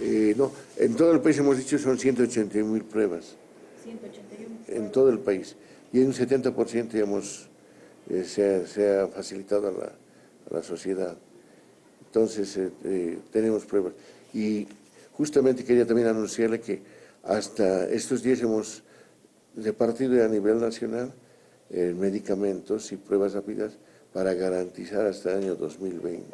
Eh, no, en todo el país hemos dicho son 181 mil pruebas. 181 En todo el país. Y en un 70% hemos, eh, se, ha, facilitado a la, a la sociedad. Entonces, eh, tenemos pruebas. Y justamente quería también anunciarle que hasta estos días hemos repartido a nivel nacional medicamentos y pruebas rápidas para garantizar hasta el año 2020.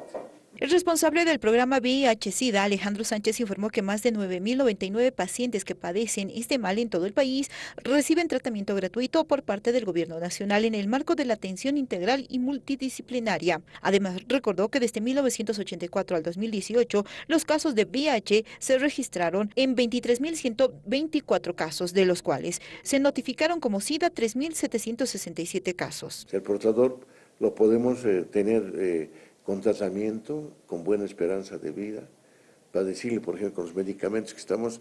El responsable del programa VIH-Sida, Alejandro Sánchez, informó que más de 9.099 pacientes que padecen este mal en todo el país reciben tratamiento gratuito por parte del Gobierno Nacional en el marco de la atención integral y multidisciplinaria. Además, recordó que desde 1984 al 2018, los casos de VIH se registraron en 23.124 casos, de los cuales se notificaron como SIDA 3.767 casos. El portador lo podemos eh, tener... Eh, con tratamiento, con buena esperanza de vida, para decirle, por ejemplo, con los medicamentos que estamos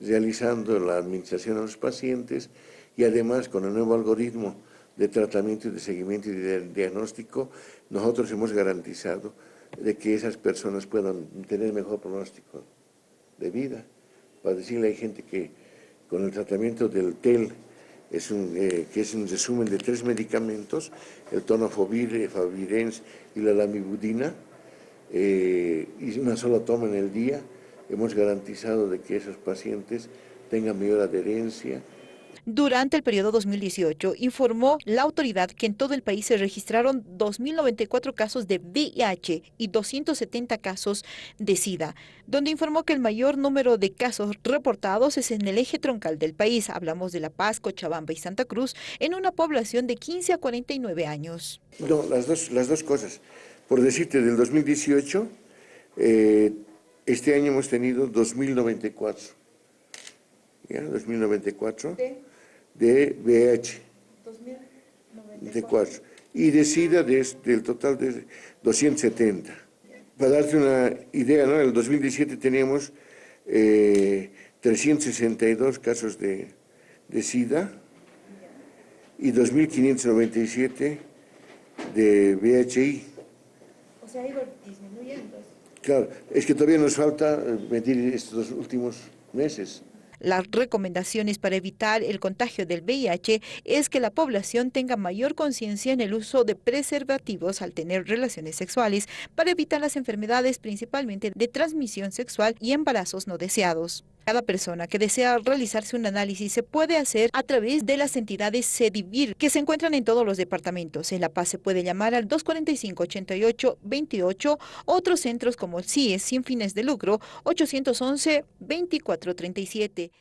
realizando la administración a los pacientes y además con el nuevo algoritmo de tratamiento y de seguimiento y de diagnóstico, nosotros hemos garantizado de que esas personas puedan tener mejor pronóstico de vida. Para decirle, hay gente que con el tratamiento del TEL, es un, eh, que es un resumen de tres medicamentos, el tonofovir, favirens y la lamivudina, eh, y una sola toma en el día, hemos garantizado de que esos pacientes tengan mayor adherencia, durante el periodo 2018, informó la autoridad que en todo el país se registraron 2.094 casos de VIH y 270 casos de SIDA, donde informó que el mayor número de casos reportados es en el eje troncal del país. Hablamos de La Paz, Cochabamba y Santa Cruz, en una población de 15 a 49 años. No, las dos, las dos cosas. Por decirte, del 2018, eh, este año hemos tenido 2.094. ¿Ya? 2.094 de VH, de 4, y de SIDA del total de 270. Para darte una idea, ¿no? en el 2017 teníamos 362 eh, casos de, de SIDA y 2.597 de VHI. O sea, ha ido disminuyendo. Claro, es que todavía nos falta medir estos últimos meses. Las recomendaciones para evitar el contagio del VIH es que la población tenga mayor conciencia en el uso de preservativos al tener relaciones sexuales para evitar las enfermedades principalmente de transmisión sexual y embarazos no deseados. Cada persona que desea realizarse un análisis se puede hacer a través de las entidades CEDIVIR que se encuentran en todos los departamentos. En La Paz se puede llamar al 245-88-28, otros centros como el CIES sin fines de lucro 811-2437.